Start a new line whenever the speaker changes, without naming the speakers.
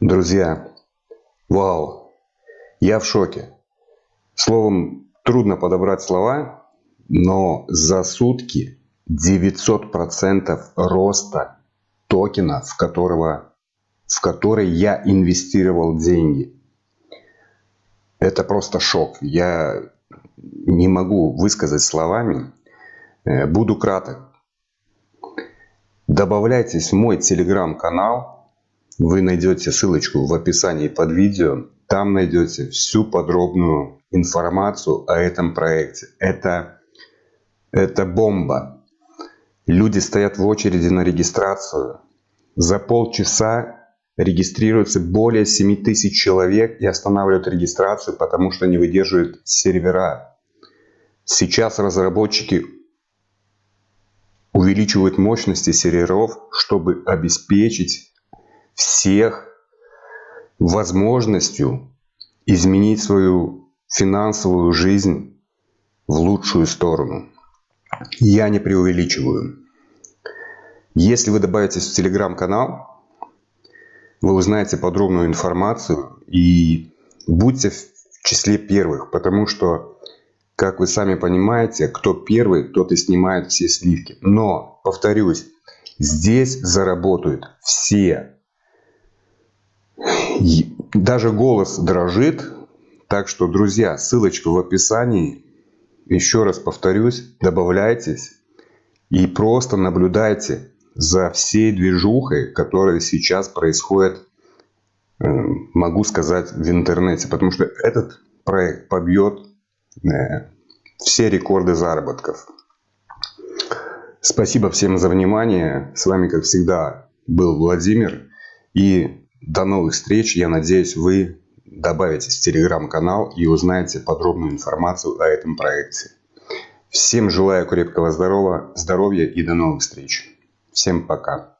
Друзья, вау, я в шоке. Словом, трудно подобрать слова, но за сутки 900% роста токена, в, которого, в который я инвестировал деньги. Это просто шок. Я не могу высказать словами. Э, буду краток. Добавляйтесь в мой телеграм-канал. Вы найдете ссылочку в описании под видео. Там найдете всю подробную информацию о этом проекте. Это, это бомба. Люди стоят в очереди на регистрацию. За полчаса регистрируется более 7 тысяч человек и останавливают регистрацию, потому что не выдерживают сервера. Сейчас разработчики увеличивают мощности серверов, чтобы обеспечить всех возможностью изменить свою финансовую жизнь в лучшую сторону. Я не преувеличиваю. Если вы добавитесь в телеграм-канал, вы узнаете подробную информацию и будьте в числе первых, потому что как вы сами понимаете, кто первый, тот и снимает все сливки. Но, повторюсь, здесь заработают все. Даже голос дрожит. Так что, друзья, ссылочка в описании. Еще раз повторюсь, добавляйтесь и просто наблюдайте за всей движухой, которая сейчас происходит, э, могу сказать, в интернете. Потому что этот проект побьет Э, все рекорды заработков. Спасибо всем за внимание. С вами, как всегда, был Владимир. И до новых встреч. Я надеюсь, вы добавитесь в телеграм-канал и узнаете подробную информацию о этом проекте. Всем желаю крепкого здоровья, здоровья и до новых встреч. Всем пока.